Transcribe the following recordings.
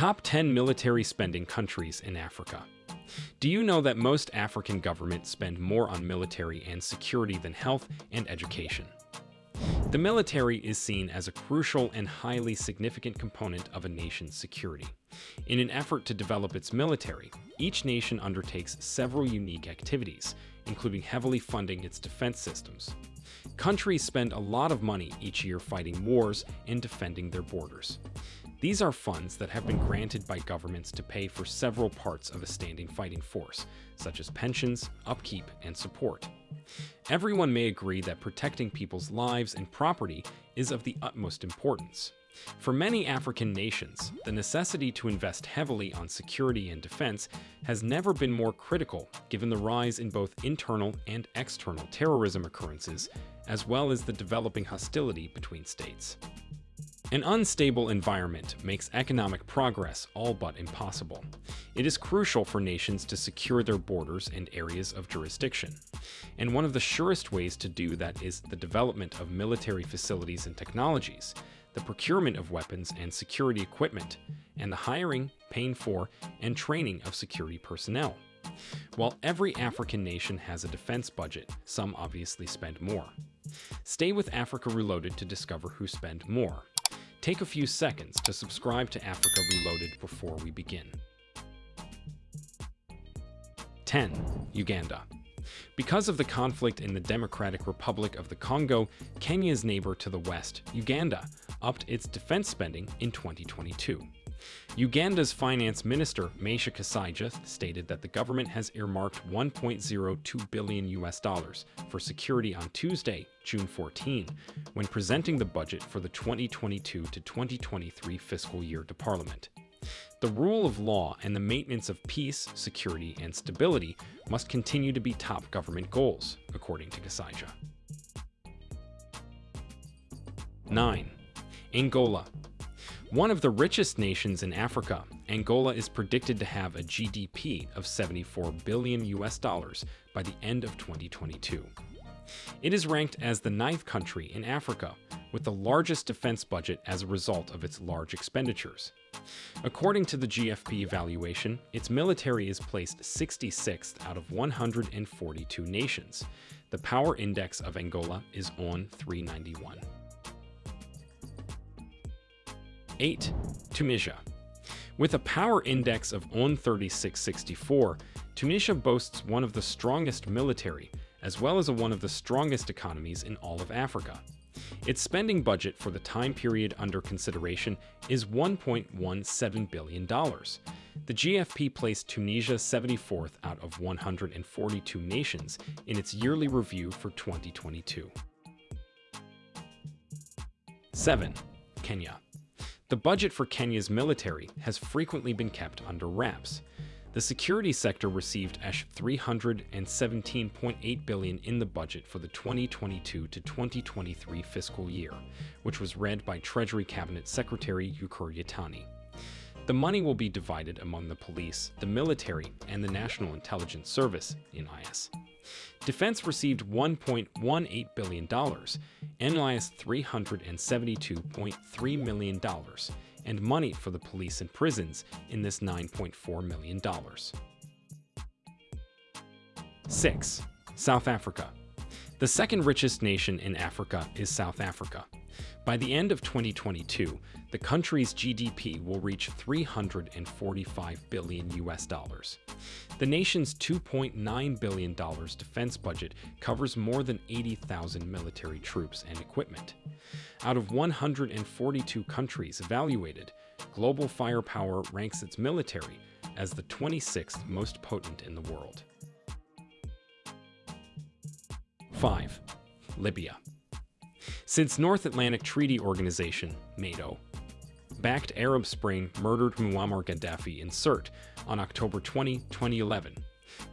Top 10 Military Spending Countries in Africa Do you know that most African governments spend more on military and security than health and education? The military is seen as a crucial and highly significant component of a nation's security. In an effort to develop its military, each nation undertakes several unique activities, including heavily funding its defense systems. Countries spend a lot of money each year fighting wars and defending their borders. These are funds that have been granted by governments to pay for several parts of a standing fighting force, such as pensions, upkeep, and support. Everyone may agree that protecting people's lives and property is of the utmost importance. For many African nations, the necessity to invest heavily on security and defense has never been more critical given the rise in both internal and external terrorism occurrences, as well as the developing hostility between states. An unstable environment makes economic progress all but impossible. It is crucial for nations to secure their borders and areas of jurisdiction. And one of the surest ways to do that is the development of military facilities and technologies, the procurement of weapons and security equipment, and the hiring, paying for, and training of security personnel. While every African nation has a defense budget, some obviously spend more. Stay with Africa Reloaded to discover who spend more. Take a few seconds to subscribe to Africa Reloaded before we begin. 10. Uganda. Because of the conflict in the Democratic Republic of the Congo, Kenya's neighbor to the west, Uganda, upped its defense spending in 2022. Uganda's finance minister, Matia Kasaija, stated that the government has earmarked 1.02 billion US dollars for security on Tuesday, June 14, when presenting the budget for the 2022 to 2023 fiscal year to Parliament. The rule of law and the maintenance of peace, security, and stability must continue to be top government goals, according to Kasaija. 9. Angola one of the richest nations in Africa, Angola is predicted to have a GDP of 74 billion US dollars by the end of 2022. It is ranked as the ninth country in Africa, with the largest defense budget as a result of its large expenditures. According to the GFP evaluation, its military is placed 66th out of 142 nations. The power index of Angola is on 391. 8. Tunisia. With a power index of on 3664, Tunisia boasts one of the strongest military, as well as one of the strongest economies in all of Africa. Its spending budget for the time period under consideration is $1.17 billion. The GFP placed Tunisia 74th out of 142 nations in its yearly review for 2022. 7. Kenya. The budget for Kenya's military has frequently been kept under wraps. The security sector received ASH 317.8 billion in the budget for the 2022 to 2023 fiscal year, which was read by Treasury Cabinet Secretary Ukur Yatani. The money will be divided among the police, the military, and the National Intelligence Service, NIS. Defense received $1.18 billion, NIS $372.3 million, and money for the police and prisons in this $9.4 million. 6. South Africa. The second richest nation in Africa is South Africa. By the end of 2022, the country's GDP will reach 345 billion US dollars. The nation's $2.9 billion defense budget covers more than 80,000 military troops and equipment. Out of 142 countries evaluated, global firepower ranks its military as the 26th most potent in the world. 5. Libya. Since North Atlantic Treaty Organization, NATO, backed Arab Spring murdered Muammar Gaddafi in Sirte on October 20, 2011,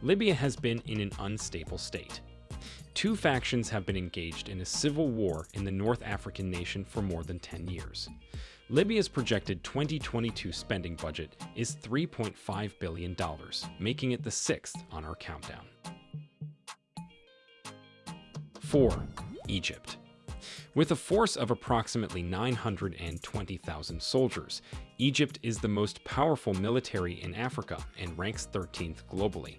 Libya has been in an unstable state. Two factions have been engaged in a civil war in the North African nation for more than 10 years. Libya's projected 2022 spending budget is $3.5 billion, making it the sixth on our countdown. 4. Egypt With a force of approximately 920,000 soldiers, Egypt is the most powerful military in Africa and ranks 13th globally.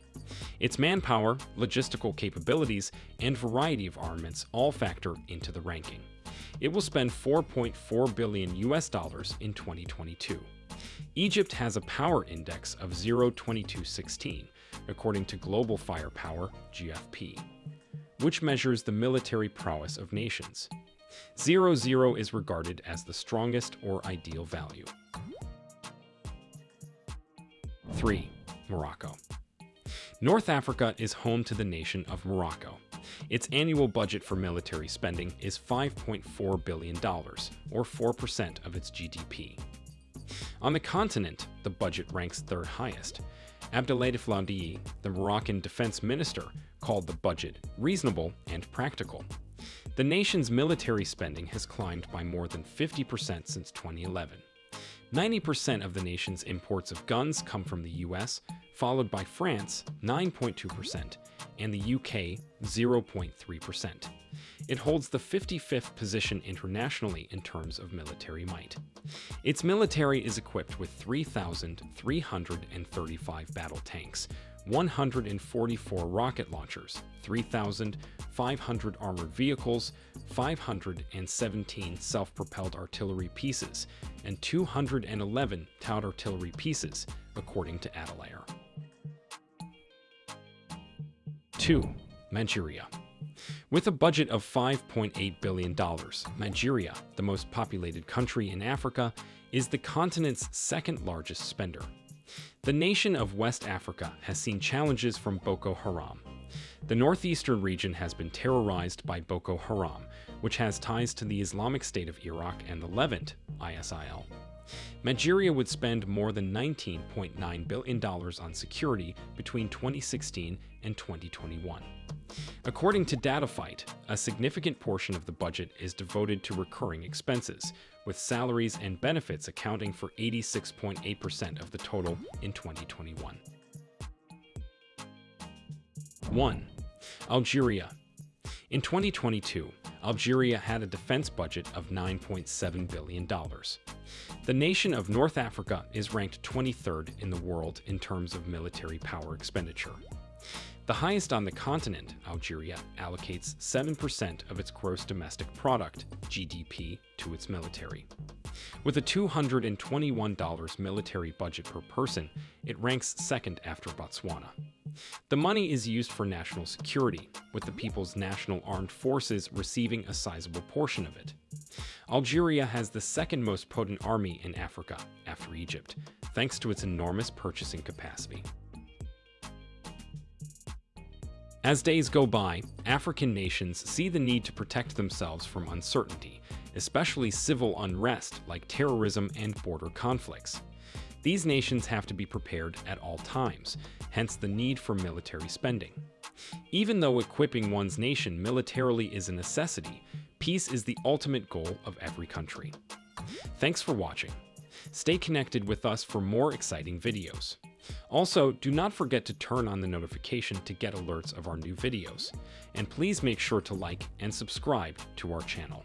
Its manpower, logistical capabilities, and variety of armaments all factor into the ranking. It will spend 4.4 billion US dollars in 2022. Egypt has a power index of 0.2216, according to Global Firepower GFP, which measures the military prowess of nations. 00 is regarded as the strongest or ideal value. 3. Morocco. North Africa is home to the nation of Morocco. Its annual budget for military spending is $5.4 billion, or 4% of its GDP. On the continent, the budget ranks third highest. Abdellatif Loudiyi, the Moroccan defense minister, called the budget reasonable and practical. The nation's military spending has climbed by more than 50% since 2011. 90% of the nation's imports of guns come from the US, followed by France, 9.2%, and the UK, 0.3%. It holds the 55th position internationally in terms of military might. Its military is equipped with 3,335 battle tanks, 144 rocket launchers, 3,500 armored vehicles, 517 self-propelled artillery pieces, and 211 towed artillery pieces, according to Adelair. 2. Nigeria. With a budget of $5.8 billion, Nigeria, the most populated country in Africa, is the continent's second largest spender. The nation of West Africa has seen challenges from Boko Haram. The northeastern region has been terrorized by Boko Haram, which has ties to the Islamic State of Iraq and the Levant, ISIL. Nigeria would spend more than $19.9 billion on security between 2016 and 2021. According to Dataphyte, a significant portion of the budget is devoted to recurring expenses, with salaries and benefits accounting for 86.8% of the total in 2021. 1. Algeria. In 2022, Algeria had a defense budget of $9.7 billion. The nation of North Africa is ranked 23rd in the world in terms of military power expenditure. The highest on the continent, Algeria allocates 7% of its gross domestic product, GDP, to its military. With a $221 military budget per person, it ranks second after Botswana. The money is used for national security, with the People's National Armed Forces receiving a sizable portion of it. Algeria has the second most potent army in Africa, after Egypt, thanks to its enormous purchasing capacity. As days go by, African nations see the need to protect themselves from uncertainty, especially civil unrest like terrorism and border conflicts. These nations have to be prepared at all times, hence the need for military spending. Even though equipping one's nation militarily is a necessity, peace is the ultimate goal of every country. Thanks for watching. Stay connected with us for more exciting videos. Also, do not forget to turn on the notification to get alerts of our new videos, and please make sure to like and subscribe to our channel.